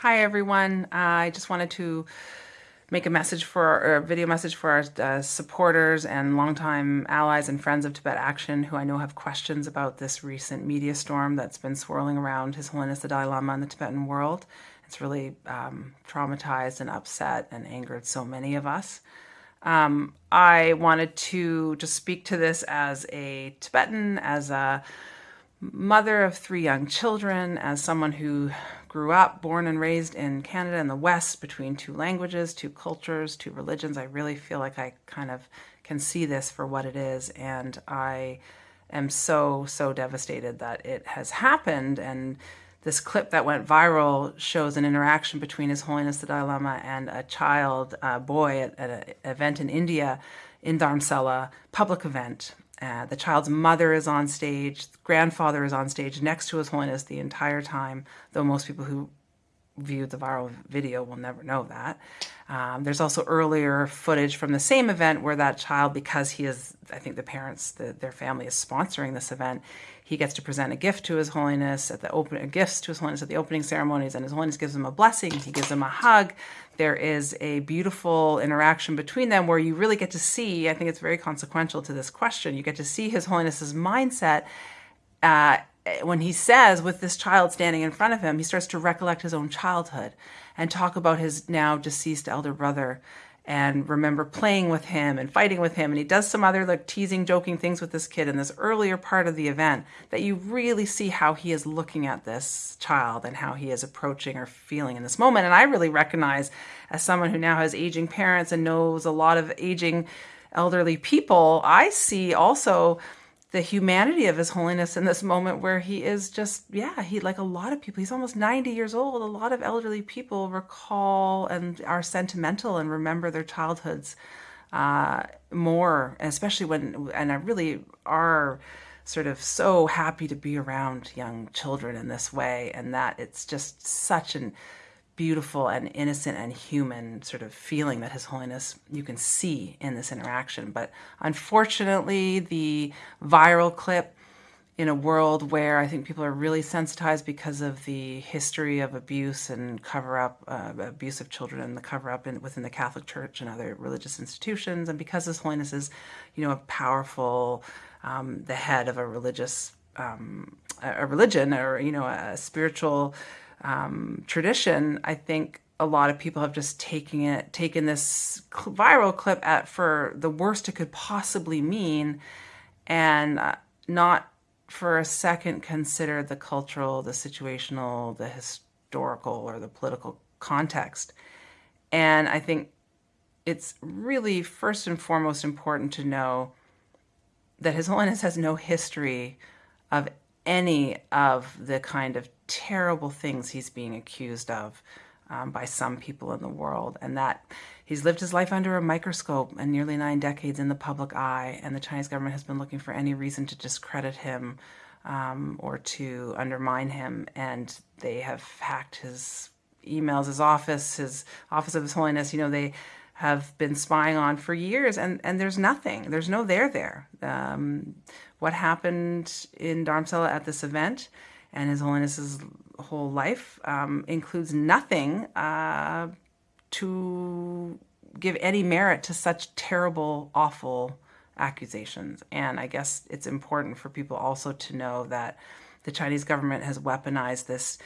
Hi, everyone. Uh, I just wanted to make a message for a video message for our uh, supporters and longtime allies and friends of Tibet Action who I know have questions about this recent media storm that's been swirling around His Holiness the Dalai Lama and the Tibetan world. It's really um, traumatized and upset and angered so many of us. Um, I wanted to just speak to this as a Tibetan, as a mother of three young children, as someone who grew up, born and raised in Canada in the West between two languages, two cultures, two religions. I really feel like I kind of can see this for what it is. And I am so, so devastated that it has happened. And this clip that went viral shows an interaction between His Holiness the Dalai Lama and a child, a boy, at, at an event in India in Dharamsala, public event. Uh, the child's mother is on stage, grandfather is on stage next to His Holiness the entire time, though most people who viewed the viral video will never know that. Um, there's also earlier footage from the same event where that child, because he is, I think the parents, the, their family is sponsoring this event, he gets to present a gift to His Holiness at the open gifts to His Holiness at the opening ceremonies, and His Holiness gives him a blessing. He gives him a hug. There is a beautiful interaction between them where you really get to see. I think it's very consequential to this question. You get to see His Holiness's mindset. Uh, Eh, when he says with this child standing in front of him, he starts to recollect his own childhood and talk about his now deceased elder brother and remember playing with him and fighting with him. And he does some other like teasing, joking things with this kid in this earlier part of the event that you really see how he is looking at this child and how he is approaching or feeling in this moment. And I really recognize as someone who now has aging parents and knows a lot of aging elderly people, I see also the humanity of his holiness in this moment where he is just yeah he like a lot of people he's almost 90 years old. A lot of elderly people recall and are sentimental and remember their childhoods uh, more especially when and i really are sort of so happy to be around young children in this way and that it's just such an beautiful and innocent and human sort of feeling that His Holiness you can see in this interaction. But unfortunately, the viral clip in a world where I think people are really sensitized because of the history of abuse and cover up, uh, abuse of children and the cover up in, within the Catholic Church and other religious institutions. And because His Holiness is, you know, a powerful, um, the head of a religious, um, a religion or, you know, a spiritual um, tradition, I think a lot of people have just taken it, taken this viral clip at for the worst it could possibly mean, and uh, not for a second consider the cultural, the situational, the historical, or the political context. And I think it's really first and foremost important to know that His Holiness has no history of any of the kind of terrible things he's being accused of um, by some people in the world, and that he's lived his life under a microscope and nearly nine decades in the public eye, and the Chinese government has been looking for any reason to discredit him um, or to undermine him, and they have hacked his emails, his office, his office of His Holiness. You know, they have been spying on for years, and, and there's nothing. There's no there there. Um, what happened in Dharamsala at this event and His Holiness's whole life um, includes nothing uh, to give any merit to such terrible, awful accusations. And I guess it's important for people also to know that the Chinese government has weaponized this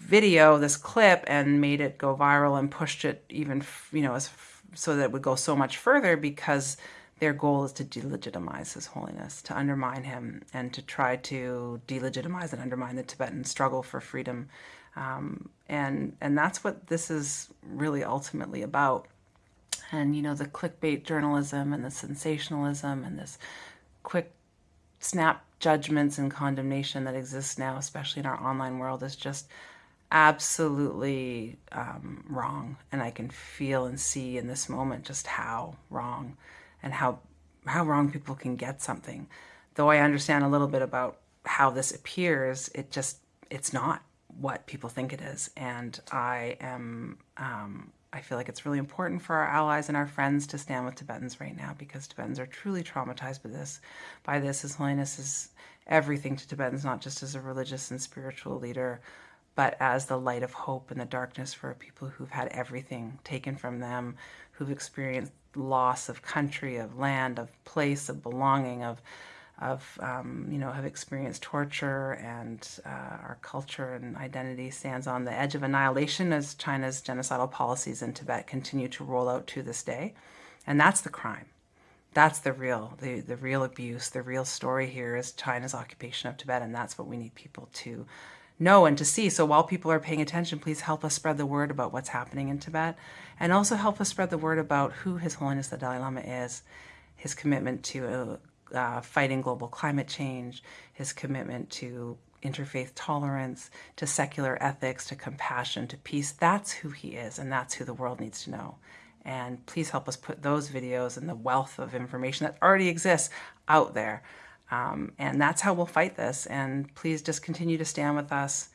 video, this clip, and made it go viral and pushed it even, you know, as so that it would go so much further because their goal is to delegitimize His Holiness, to undermine him, and to try to delegitimize and undermine the Tibetan struggle for freedom. Um, and and that's what this is really ultimately about. And you know the clickbait journalism and the sensationalism and this quick snap judgments and condemnation that exists now, especially in our online world, is just absolutely um, wrong. And I can feel and see in this moment just how wrong and how how wrong people can get something. Though I understand a little bit about how this appears, it just it's not what people think it is, and I am. Um, I feel like it's really important for our allies and our friends to stand with Tibetans right now because Tibetans are truly traumatized by this. By this, His Holiness is everything to Tibetans, not just as a religious and spiritual leader, but as the light of hope in the darkness for people who've had everything taken from them, who've experienced loss of country, of land, of place, of belonging, of of um, you know have experienced torture and uh, our culture and identity stands on the edge of annihilation as China's genocidal policies in Tibet continue to roll out to this day, and that's the crime. That's the real the the real abuse. The real story here is China's occupation of Tibet, and that's what we need people to know and to see. So while people are paying attention, please help us spread the word about what's happening in Tibet, and also help us spread the word about who His Holiness the Dalai Lama is, his commitment to uh, fighting global climate change, his commitment to interfaith tolerance, to secular ethics, to compassion, to peace. That's who he is, and that's who the world needs to know. And please help us put those videos and the wealth of information that already exists out there. Um, and that's how we'll fight this. And please just continue to stand with us.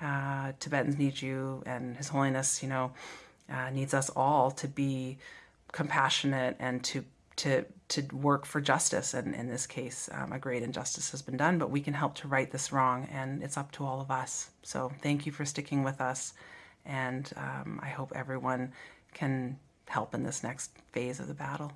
Uh, Tibetans need you, and His Holiness, you know, uh, needs us all to be compassionate and to to to work for justice. And in this case, um, a great injustice has been done, but we can help to right this wrong, and it's up to all of us. So thank you for sticking with us, and um, I hope everyone can help in this next phase of the battle.